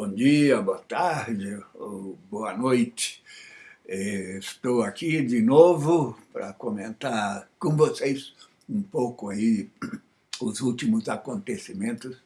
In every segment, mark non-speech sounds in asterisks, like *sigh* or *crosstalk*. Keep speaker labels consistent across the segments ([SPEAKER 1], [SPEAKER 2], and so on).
[SPEAKER 1] Bom dia, boa tarde, ou boa noite. É, estou aqui de novo para comentar com vocês um pouco aí *clears throat* os últimos acontecimentos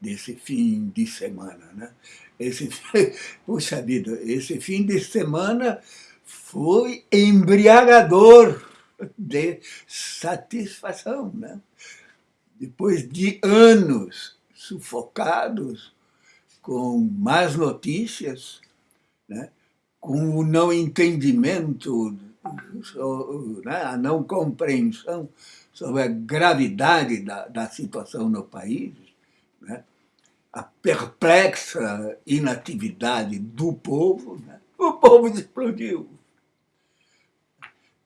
[SPEAKER 1] desse fim de semana. Né? Esse, *laughs* puxa vida, esse fim de semana foi embriagador de satisfação. Né? Depois de anos sufocados com más notícias, né? com o não entendimento, né? a não compreensão sobre a gravidade da, da situação no país, né? a perplexa inatividade do povo, né? o povo explodiu.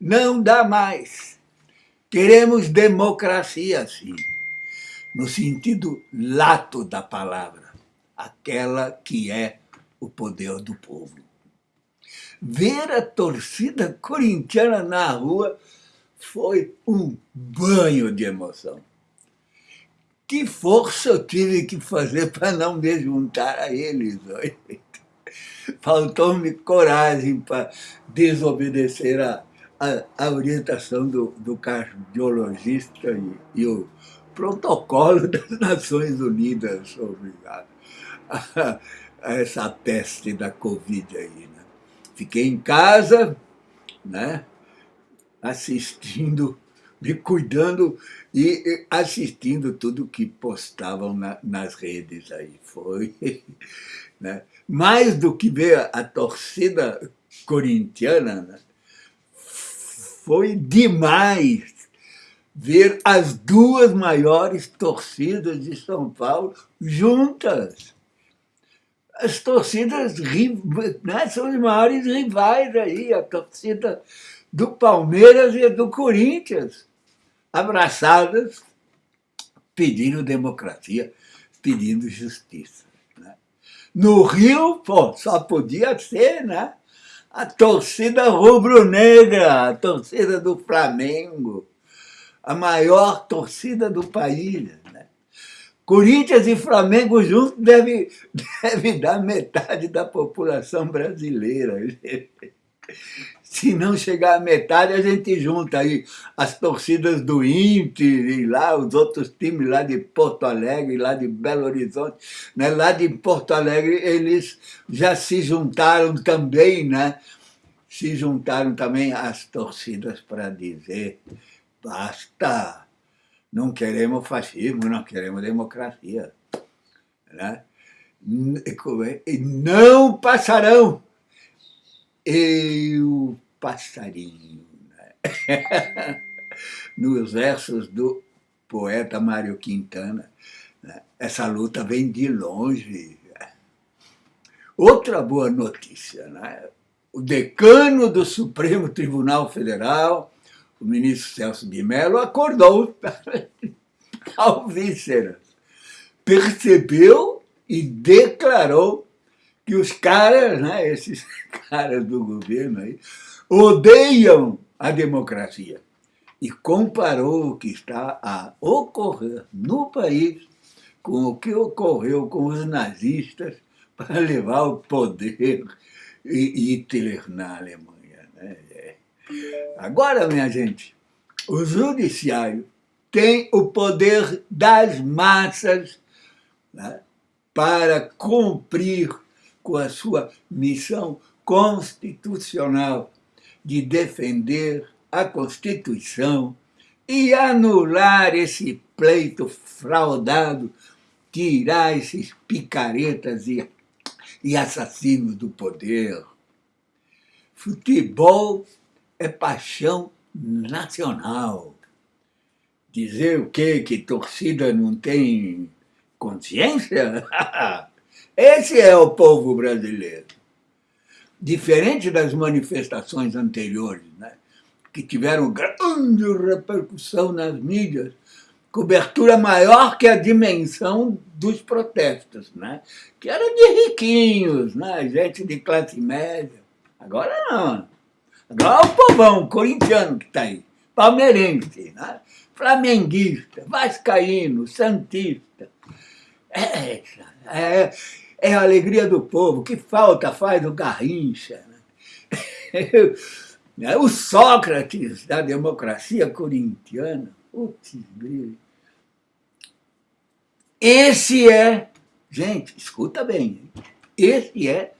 [SPEAKER 1] Não dá mais. Queremos democracia, sim, no sentido lato da palavra, aquela que é o poder do povo. Ver a torcida corintiana na rua foi um banho de emoção. Que força eu tive que fazer para não me juntar a eles. *laughs* Faltou-me coragem para desobedecer a, a, a, orientação do, do cardiologista e, e, o protocolo *laughs* das Nações Unidas sobre a, *laughs* essa peste da Covid aí. Né? Fiquei em casa, né? assistindo, me cuidando e assistindo tudo que postavam na, nas redes aí. Foi *laughs* né? mais do que ver a torcida corintiana, né? foi demais ver as duas maiores torcidas de São Paulo juntas. As torcidas né, são os maiores rivais aí, a torcida do Palmeiras e do Corinthians, abraçadas, pedindo democracia, pedindo justiça. Né? No Rio, pô, só podia ser né? a torcida rubro-negra, a torcida do Flamengo, a maior torcida do país. Corinthians e Flamengo juntos deve, deve dar metade da população brasileira. Se não chegar a metade, a gente junta aí as torcidas do Inter e lá os outros times lá de Porto Alegre, lá de Belo Horizonte. Né? Lá de Porto Alegre eles já se juntaram também, né? Se juntaram também as torcidas para dizer basta, não queremos fascismo, não queremos democracia. Né? Não passarão. Eu passarinho. Né? *laughs* Nos versos do poeta Mário Quintana, né? essa luta vem de longe. Outra boa notícia, né? o decano do Supremo Tribunal Federal, o ministro Celso de Mello, acordou *laughs* ao vísceras, percebeu e declarou que os caras, né, esses *laughs* caras do governo aí, odeiam a democracia. E comparou o que está a ocorrer no país com o que ocorreu com os nazistas para levar o poder Hitler na Alemanha. Agora, minha gente, o judiciário tem o poder das massas né, para cumprir com a sua missão constitucional de defender a Constituição e anular esse pleito fraudado, tirar esses picaretas e, e assassinos do poder. Futebol é paixão nacional. Dizer o quê? Que torcida não tem consciência? *laughs* Esse é o povo brasileiro diferente das manifestações anteriores, né, que tiveram grande repercussão nas mídias, cobertura maior que a dimensão dos protestos, né, que era de riquinhos, né, gente de classe média. Agora não. Agora é o povão corintiano que está aí, palmeirense, né, flamenguista, vascaíno, santista. É, é, é a alegria do povo, que falta faz o Garrincha. Né? *laughs* o Sócrates da democracia corintiana, putz, esse é, gente, escuta bem, esse é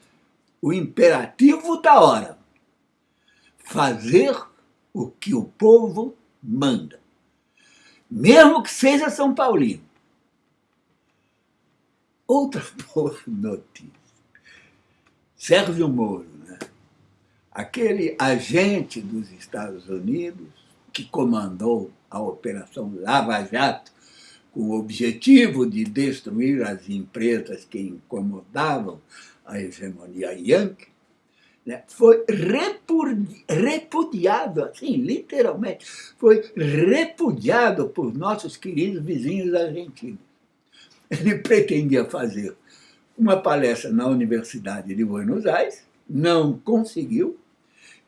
[SPEAKER 1] o imperativo da hora. Fazer o que o povo manda. Mesmo que seja São Paulino. Outra *laughs* boa notícia. Sérgio Moro, né? aquele agente dos Estados Unidos que comandou a Operação Lava Jato com o objetivo de destruir as empresas que incomodavam a hegemonia yankee, né, foi repudiado, assim, literalmente, foi repudiado por nossos queridos vizinhos argentinos. Ele pretendia fazer uma palestra na Universidade de Buenos Aires, não conseguiu,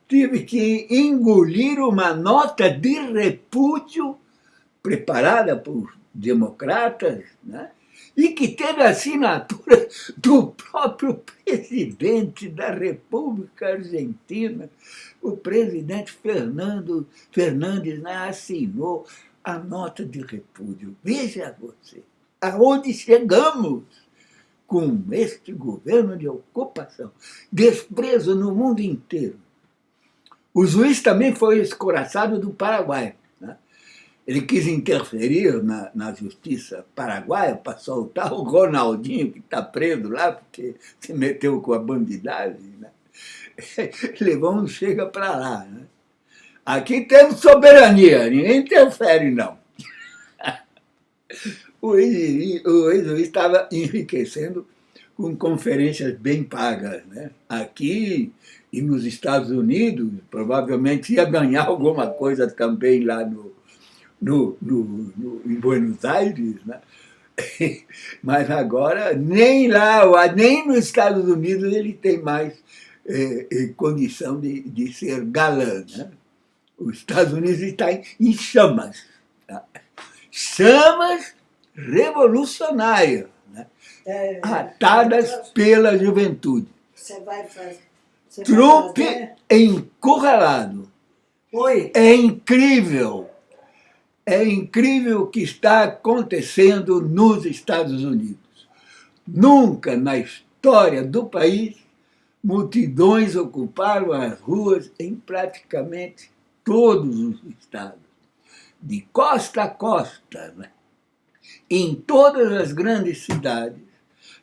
[SPEAKER 1] tive que engolir uma nota de repúdio preparada por democratas, né? E que teve a assinatura do próprio presidente da República Argentina. O presidente Fernando Fernandes né, assinou a nota de repúdio. Veja você, aonde chegamos com este governo de ocupação, desprezo no mundo inteiro. O juiz também foi escoraçado do Paraguai. Ele quis interferir na, na justiça paraguaia para soltar o Ronaldinho, que está preso lá porque se meteu com a bandidagem. Né? *laughs* Um chega para lá. Né? Aqui temos soberania, ninguém interfere, não. *laughs* O ex-juiz estava enriquecendo com conferências bem pagas. Né? Aqui e nos Estados Unidos, provavelmente ia ganhar *laughs* alguma coisa também lá no, no, no, no, em Buenos Aires, né? *laughs* mas agora nem lá, nem nos Estados Unidos ele tem mais é, é, condição de, de ser galã. Né? Os Estados Unidos está em, em chamas. Tá? Chamas revolucionárias, né? é, atadas pela juventude.
[SPEAKER 2] Você vai fazer.
[SPEAKER 1] Trump encurralado.
[SPEAKER 2] Oi.
[SPEAKER 1] É incrível é incrível o que está acontecendo nos Estados Unidos. Nunca na história do país multidões ocuparam as ruas em praticamente todos os estados, de costa a costa. Né? Em todas as grandes cidades,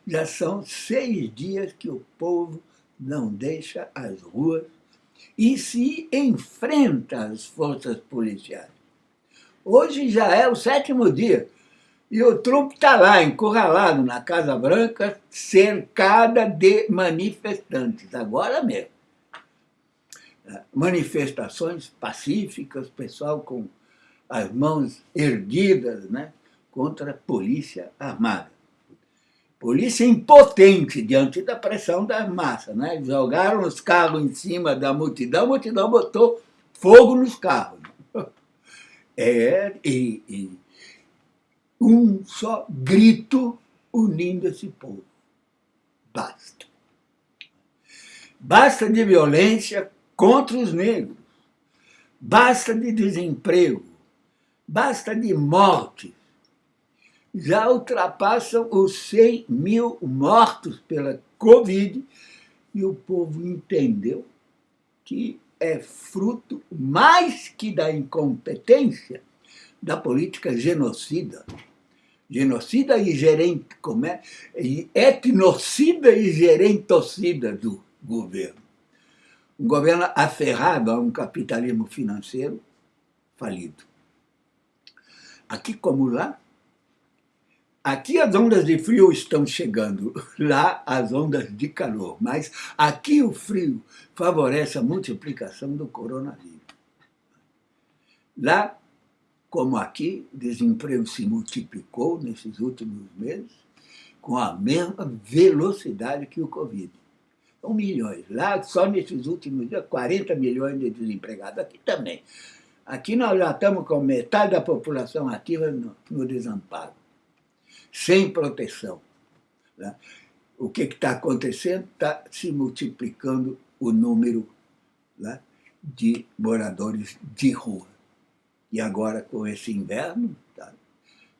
[SPEAKER 1] já são seis dias que o povo não deixa as ruas e se enfrenta às forças policiais. Hoje já é o sétimo dia. E o Trump está lá, encurralado na Casa Branca, cercada de manifestantes, agora mesmo. Manifestações pacíficas, pessoal com as mãos erguidas né, contra a polícia armada. Polícia impotente diante da pressão da massa. Né? Jogaram os carros em cima da multidão, a multidão botou fogo nos carros é e, um só grito unindo esse povo. Basta. Basta de violência contra os negros. Basta de desemprego. Basta de morte. Já ultrapassam os 100 mil mortos pela Covid e o povo entendeu que é fruto mais que da incompetência da política genocida. Genocida e gerente, como é? E etnocida e gerentocida do governo. Um governo aferrado a um capitalismo financeiro falido. Aqui como lá, Aqui as ondas de frio estão chegando, lá as ondas de calor, mas aqui o frio favorece a multiplicação do coronavírus. Lá, como aqui, o desemprego se multiplicou nesses últimos meses com a mesma velocidade que o Covid. São milhões. Lá, só nesses últimos dias, 40 milhões de desempregados. Aqui também. Aqui nós já estamos com metade da população ativa no, no desamparo sem proteção. Né? o que está acontecendo? Está se multiplicando o número né, de moradores de rua. E agora, com esse inverno, tá,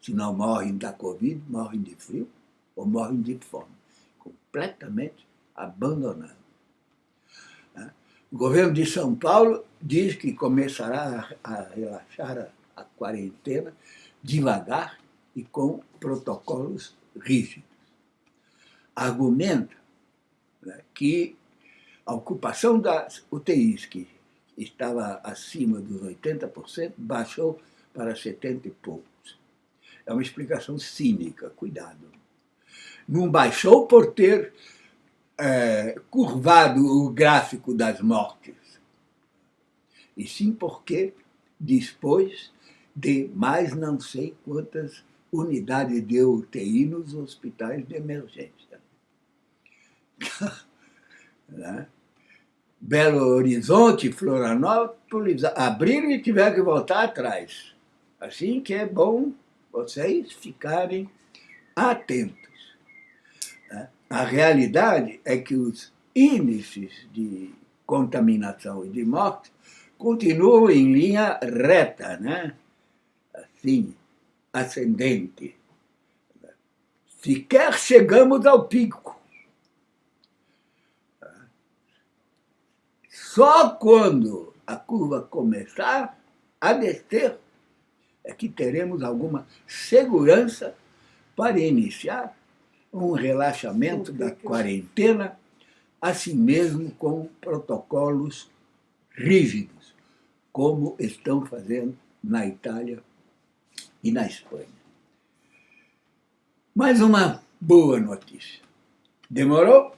[SPEAKER 1] se não morrem da Covid, morrem de frio ou morrem de fome. Completamente abandonado. Né. O governo de São Paulo diz que começará a relaxar a quarentena devagar e com protocolos rígidos. Argumenta né, que a ocupação das UTIs, que estava acima dos 80%, baixou para 70 e poucos. É uma explicação cínica, cuidado. Não baixou por ter é, curvado o gráfico das mortes, e sim porque dispôs de mais não sei quantas unidades de UTI nos hospitais de emergência. *laughs* né? Belo Horizonte, Florianópolis, abriram e tiveram que voltar atrás. Assim que é bom vocês ficarem atentos. Né? A realidade é que os índices de contaminação e de morte continuam em linha reta, né? assim, ascendente. Sequer chegamos ao pico. Só quando a curva começar a descer é que teremos alguma segurança para iniciar um relaxamento da quarentena, assim mesmo com protocolos rígidos, como estão fazendo na Itália e na Espanha. Mais uma boa notícia. Demorou,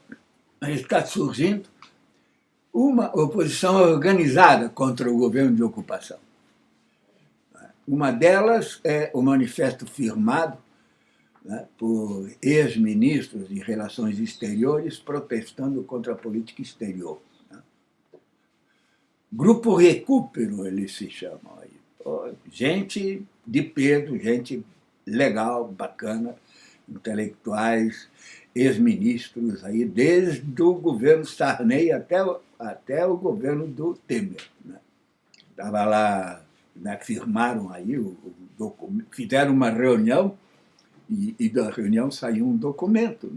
[SPEAKER 1] mas está surgindo uma oposição organizada contra o governo de ocupação. Uma delas é o manifesto firmado né, por ex-ministros de Relações Exteriores protestando contra a política exterior. Né. Grupo Recupero, eles se chamam aí. Gente de peso, gente legal, bacana, intelectuais, ex-ministros aí, desde o governo Sarney até, até o governo do Temer. Estava né? lá, né, firmaram aí, o, o fizeram uma reunião e, e, da reunião saiu um documento.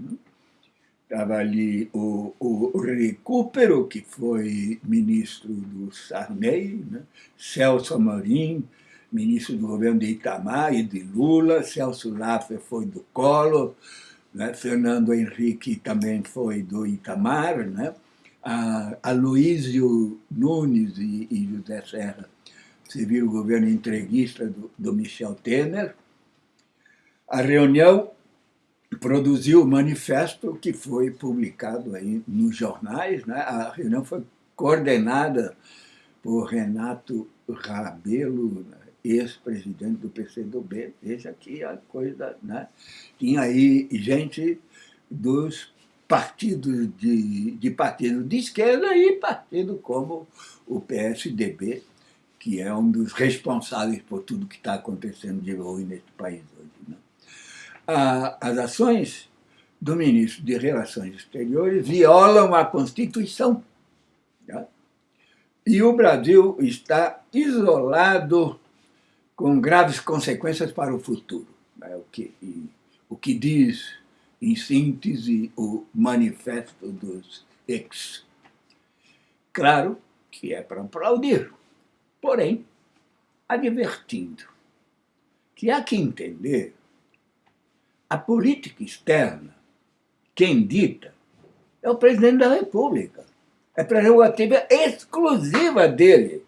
[SPEAKER 1] Estava né? ali o, o, o Recupero, que foi ministro do Sarney, né? Celso Amorim, ministro do governo de Itamar e de Lula, Celso Laffer foi do Collor, né? Fernando Henrique também foi do Itamar, né? a Nunes e, e José Serra serviram o governo entreguista do, do Michel Temer. A reunião produziu o manifesto que foi publicado aí nos jornais. Né? A reunião foi coordenada por Renato Rabelo, né? Ex-presidente do PCdoB. Veja que a coisa... Né? Tinha aí gente dos partidos de, de partido de esquerda e partido como o PSDB, que é um dos responsáveis por tudo que está acontecendo de ruim nesse país hoje. Né? as ações do ministro de Relações Exteriores violam a Constituição. Tá? E o Brasil está isolado com graves consequências para o futuro. É o que, o que diz, em síntese, o manifesto dos ex. Claro que é para aplaudir, porém, advertindo que há que entender a política externa, quem dita, é o presidente da República. É prerrogativa exclusiva dele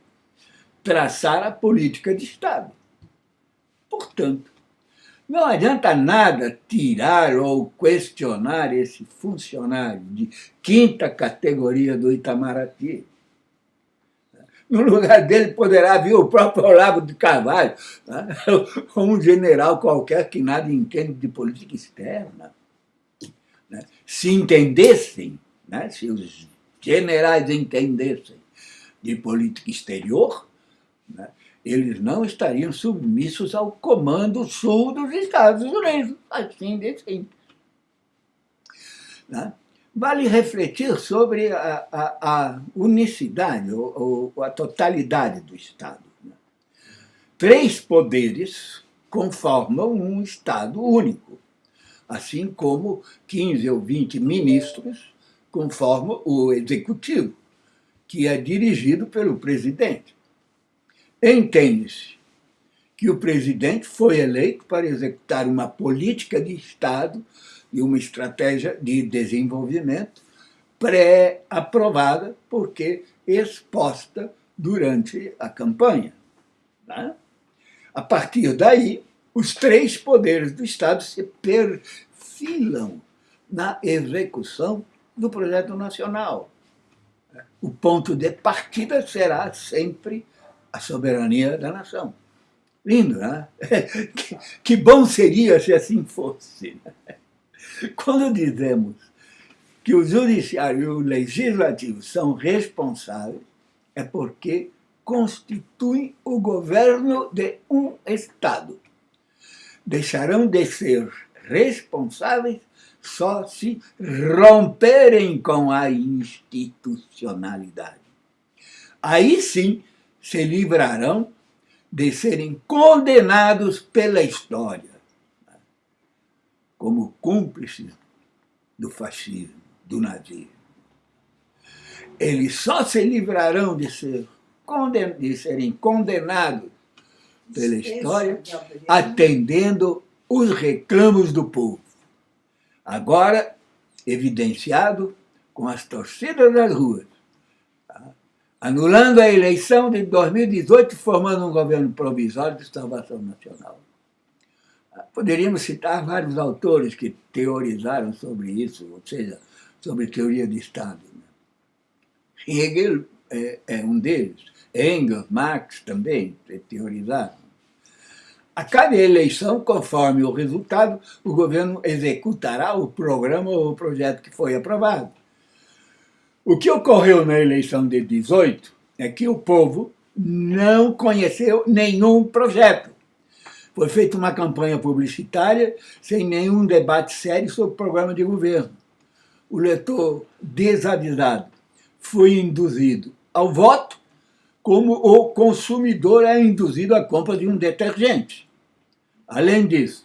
[SPEAKER 1] traçar a política de Estado. Portanto, não adianta nada tirar ou questionar esse funcionário de quinta categoria do Itamaraty. No lugar dele poderá vir o próprio Olavo de Carvalho, né? ou *laughs* um general qualquer que nada entende de política externa. Né? Se entendessem, né? se os generais entendessem de política exterior, né? Eles não estariam submissos ao comando sul dos Estados Unidos, assim de simples. Né? Vale refletir sobre a, a, a unicidade, ou, ou, a totalidade do Estado. Né? Três poderes conformam um Estado único, assim como 15 ou 20 ministros conformam o Executivo, que é dirigido pelo presidente. Entende-se que o presidente foi eleito para executar uma política de Estado e uma estratégia de desenvolvimento pré-aprovada, porque exposta durante a campanha. Né? A partir daí, os três poderes do Estado se perfilam na execução do projeto nacional. O ponto de partida será sempre a soberania da nação. Lindo, né? *laughs* Que, que bom seria se assim fosse. Né? Quando dizemos que o judiciário e o legislativo são responsáveis, é porque constituem o governo de um Estado. Deixarão de ser responsáveis só se romperem com a institucionalidade. Aí sim se livrarão de serem condenados pela história como cúmplices do fascismo, do nazismo. Eles só se livrarão de, ser conden de serem condenados pela história atendendo os reclamos do povo. Agora, evidenciado com as torcidas das ruas? Anulando a eleição de 2018 formando um governo provisório de salvação nacional. Poderíamos citar vários autores que teorizaram sobre isso, ou seja, sobre teoria de Estado. Né? Hegel é, é um deles, Engels, Marx também teorizaram. A cada eleição, conforme o resultado, o governo executará o programa ou o projeto que foi aprovado. O que ocorreu na eleição de 18 é que o povo não conheceu nenhum projeto. Foi feita uma campanha publicitária sem nenhum debate sério sobre o programa de governo. O leitor desavisado foi induzido ao voto como o consumidor é induzido à compra de um detergente. Além disso,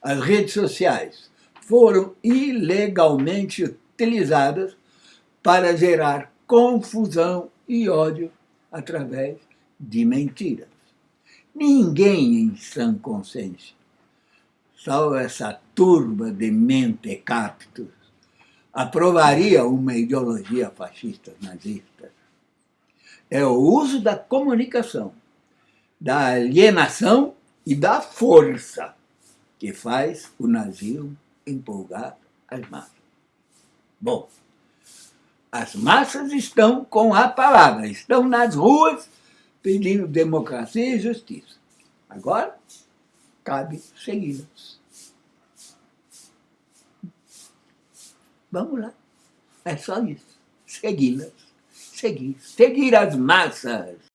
[SPEAKER 1] as redes sociais foram ilegalmente utilizadas para gerar confusão e ódio através de mentiras. Ninguém em sã consciência, salvo essa turba de mentecaptos, aprovaria uma ideologia fascista nazista. É o uso da comunicação, da alienação e da força que faz o nazismo empolgar as massas. Bom, as massas estão com a palavra, estão nas ruas pedindo democracia e justiça. Agora, cabe segui-las. Vamos lá. É só isso. Segui-las. Seguir. Seguir as massas.